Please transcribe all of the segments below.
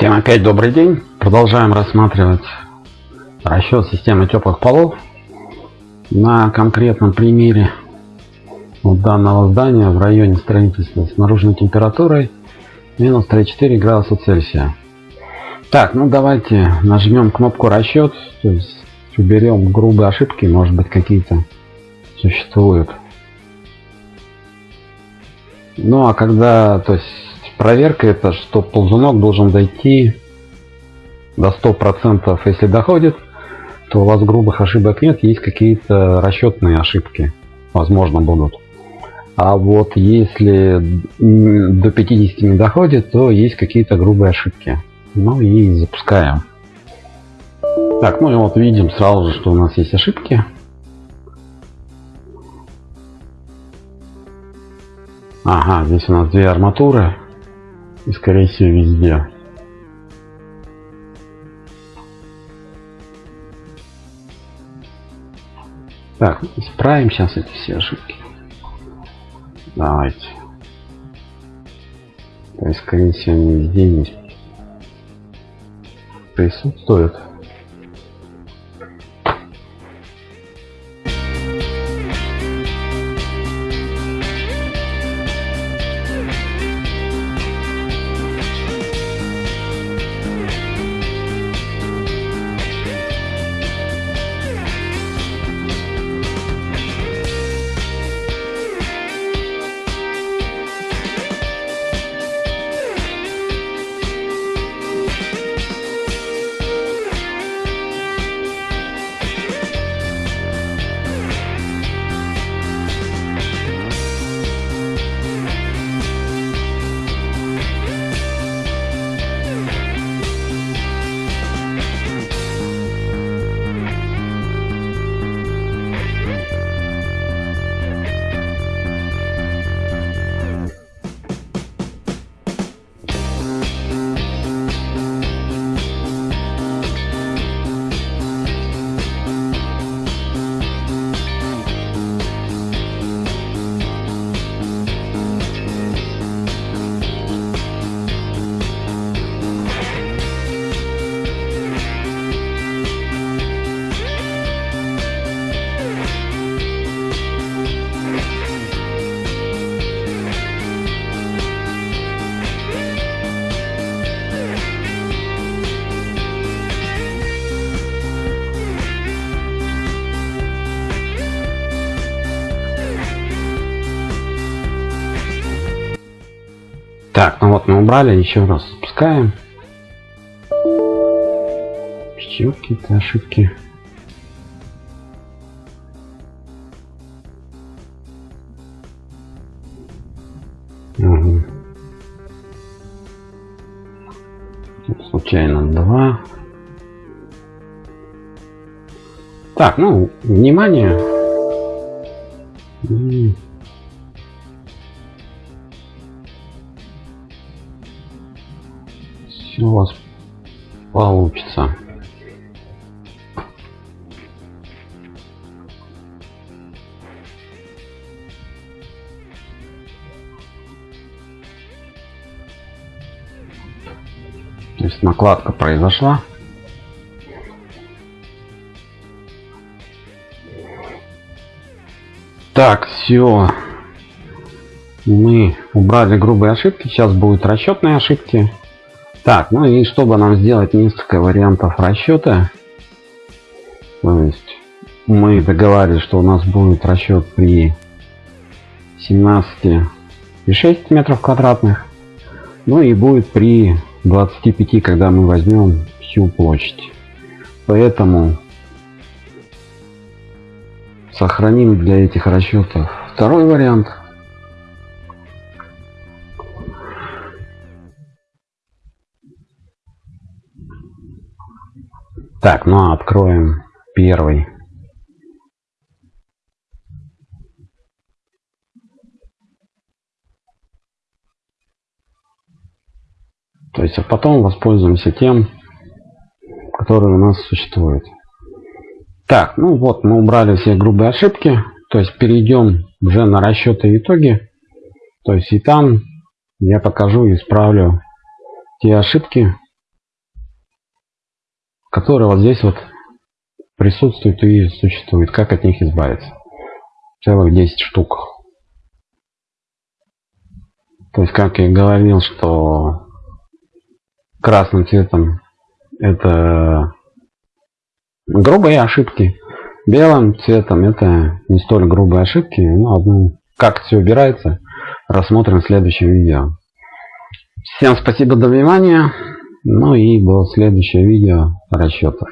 Всем опять добрый день. Продолжаем рассматривать расчет системы теплых полов на конкретном примере данного здания в районе строительства с наружной температурой минус 34 градуса Цельсия. Так, ну давайте нажмем кнопку расчет, то есть уберем грубые ошибки, может быть какие-то существуют. Ну а когда, то есть проверка это, что ползунок должен дойти до 100%. Если доходит, то у вас грубых ошибок нет, есть какие-то расчетные ошибки, возможно, будут. А вот если до 50 не доходит, то есть какие-то грубые ошибки. Ну и запускаем. Так, ну и вот видим сразу же, что у нас есть ошибки. Ага, здесь у нас две арматуры и скорее всего везде. Так, исправим сейчас эти все ошибки. Давайте. То есть, скорее всего, они везде есть. Присутствуют. Так, ну вот мы убрали, еще раз запускаем. Еще какие-то ошибки. Угу. Случайно два. Так, ну, внимание. Все у вас получится. То есть накладка произошла. Так, все. Мы убрали грубые ошибки. Сейчас будут расчетные ошибки. Так, ну и чтобы нам сделать несколько вариантов расчета, то есть мы договаривались, что у нас будет расчет при 17,6 метров квадратных, ну и будет при 25, когда мы возьмем всю площадь. Поэтому сохраним для этих расчетов второй вариант – Так, ну а откроем первый. То есть, а потом воспользуемся тем, который у нас существует. Так, ну вот мы убрали все грубые ошибки. То есть перейдем уже на расчеты итоги. То есть и там я покажу и исправлю те ошибки, которые вот здесь вот присутствуют и существуют. Как от них избавиться? Целых 10 штук. То есть, как я говорил, что красным цветом это грубые ошибки, белым цветом это не столь грубые ошибки. Ну, одну, как все убирается, рассмотрим в следующем видео. Всем спасибо за внимание. Ну и до следующего видео расчетов.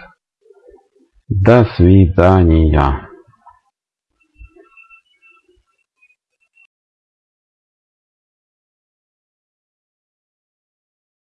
До свидания.